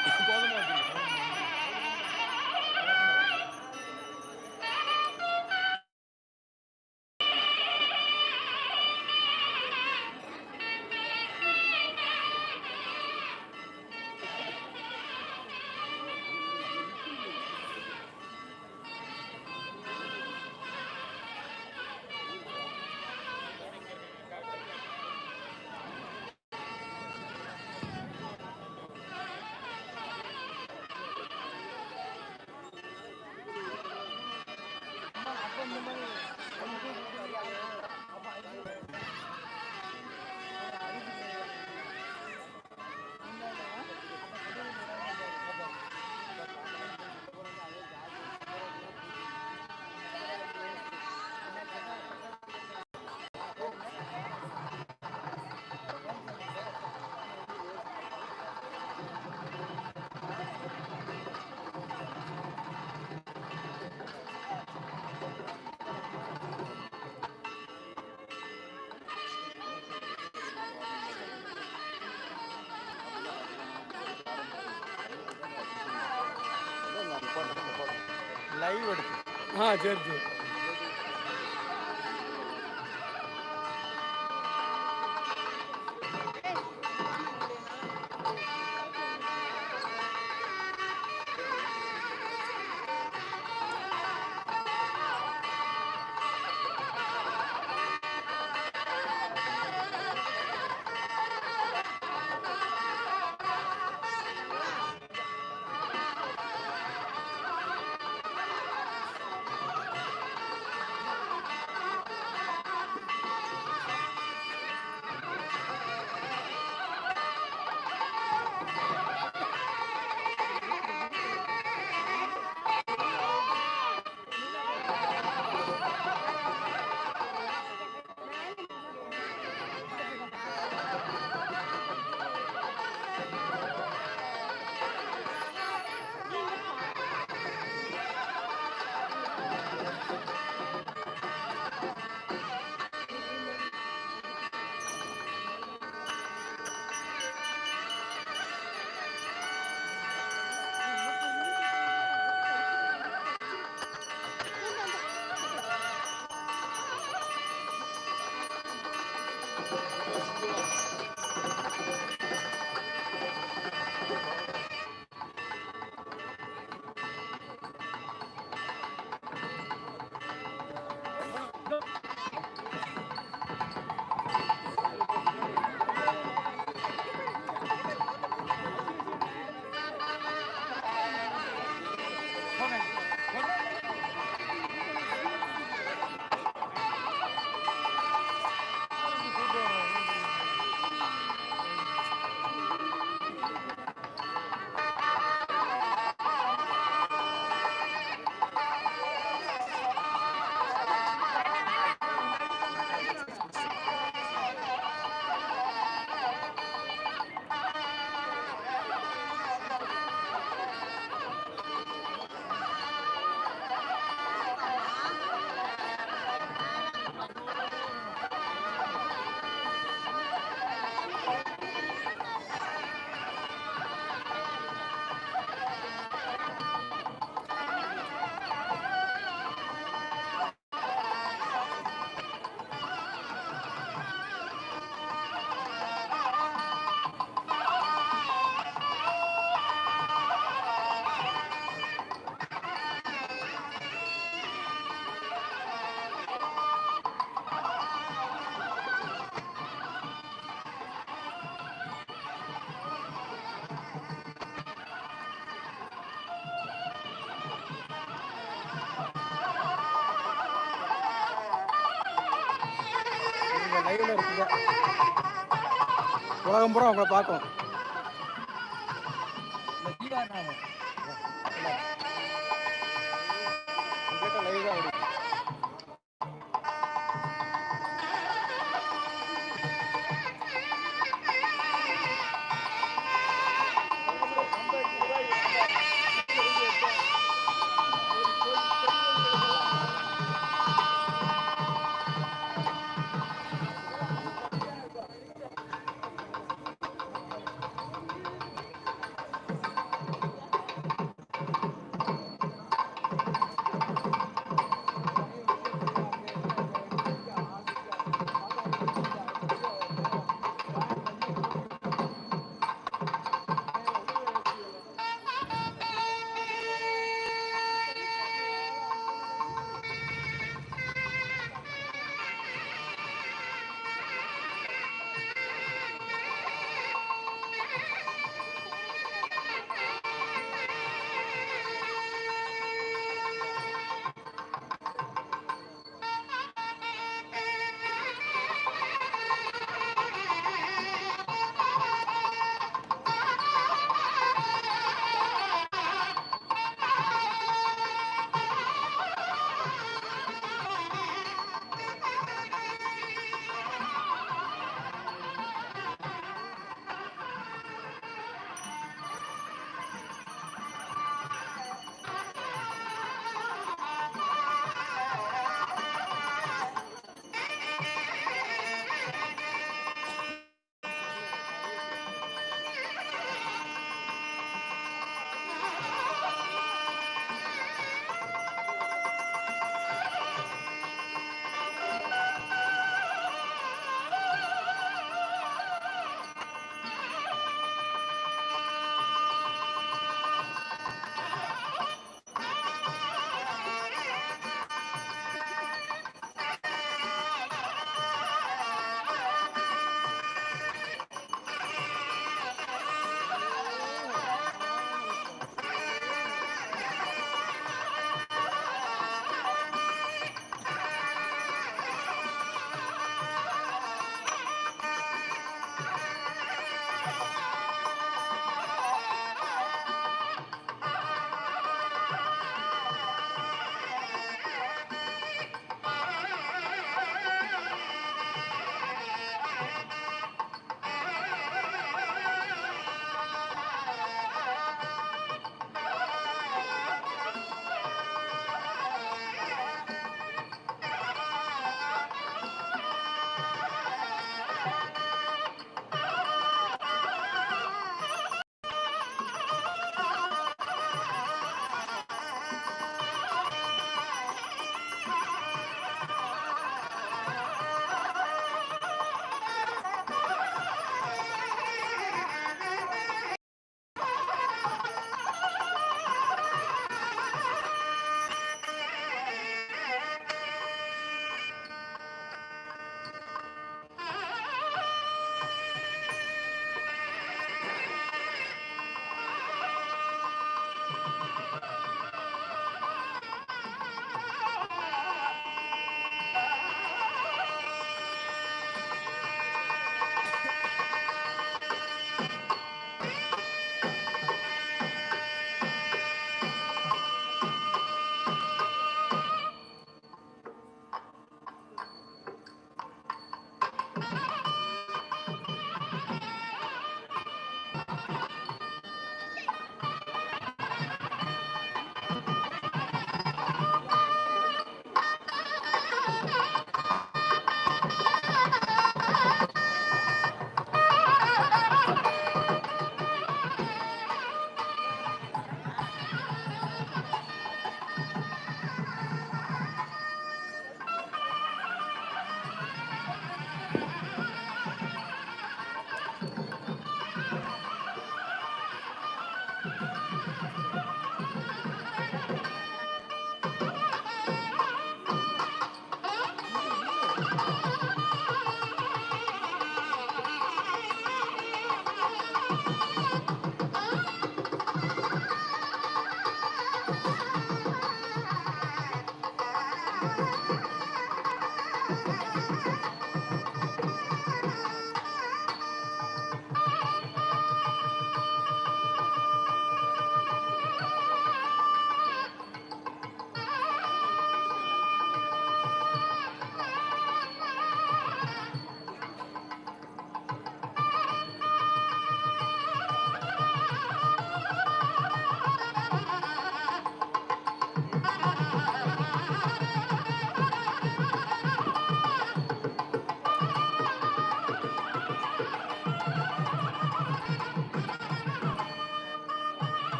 Baltimore live எடுத்து. ஆ சரி சரி. உலகம் பூரா உங்களை பார்க்கும்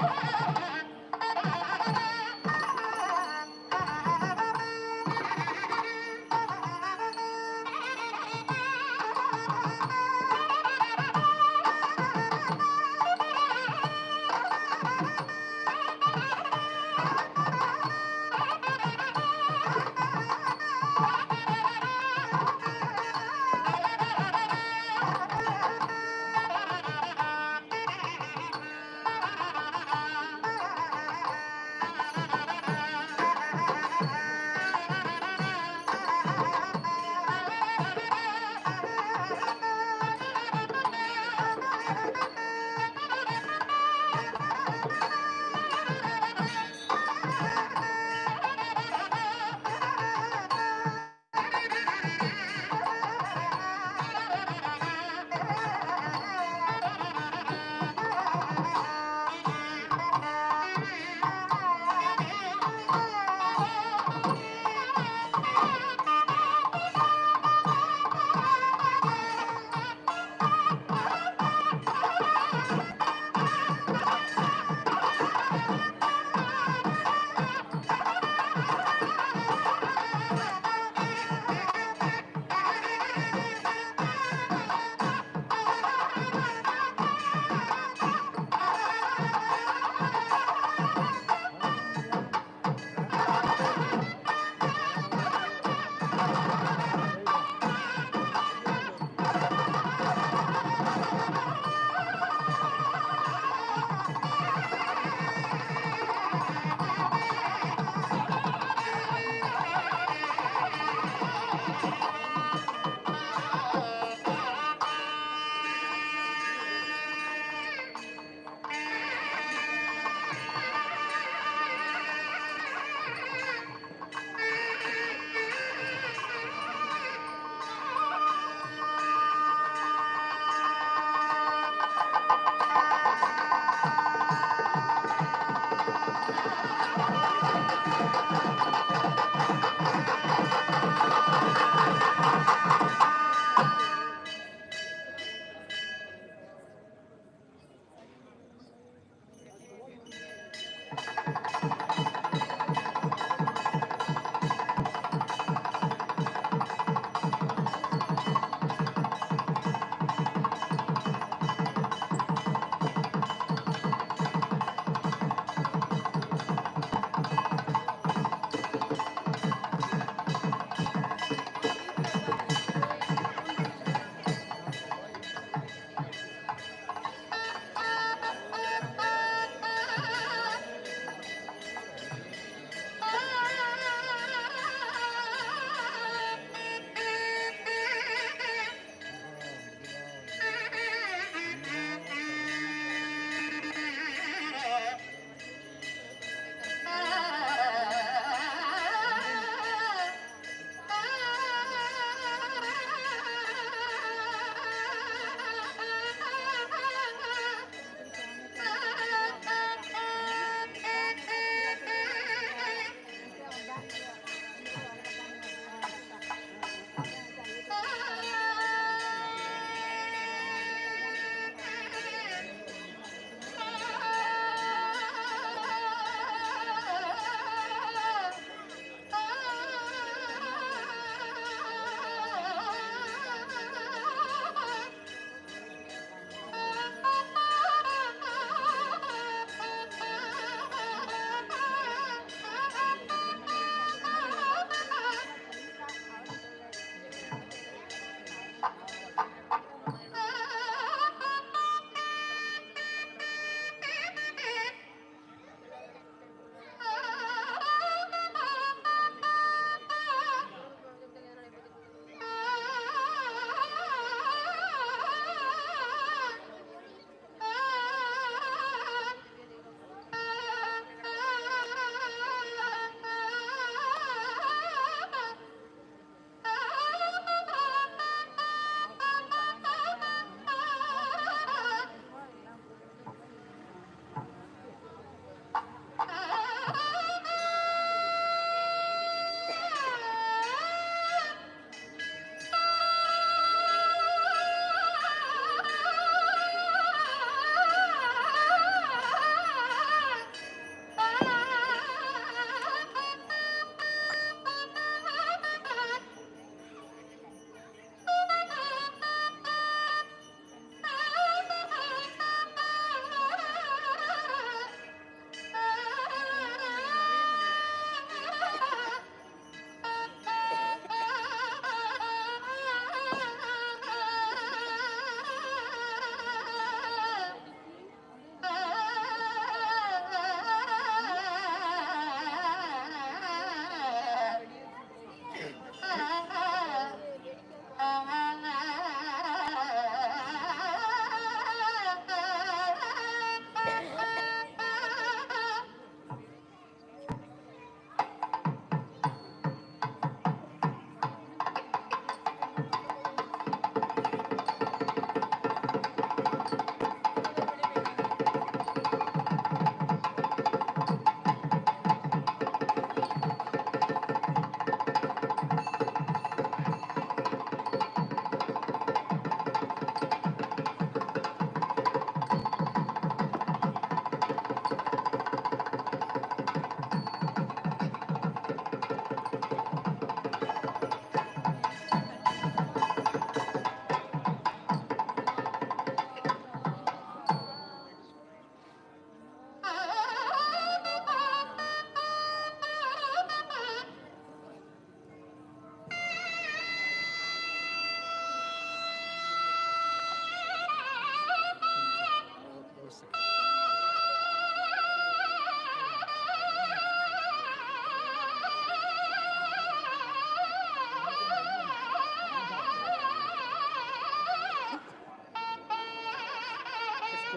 Yeah!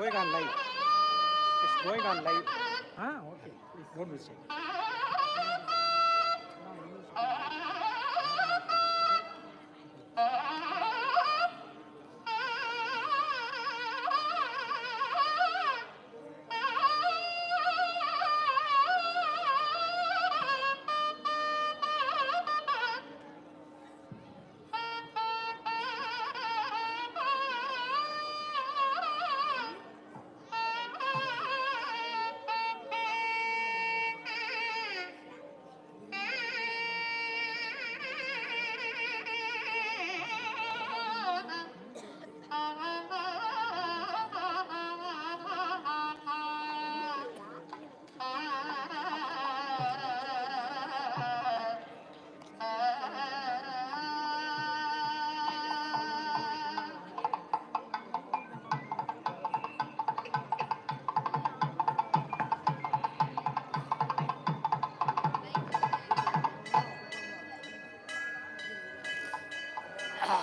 Complete on live it's going on live ah okay please don't mistake ah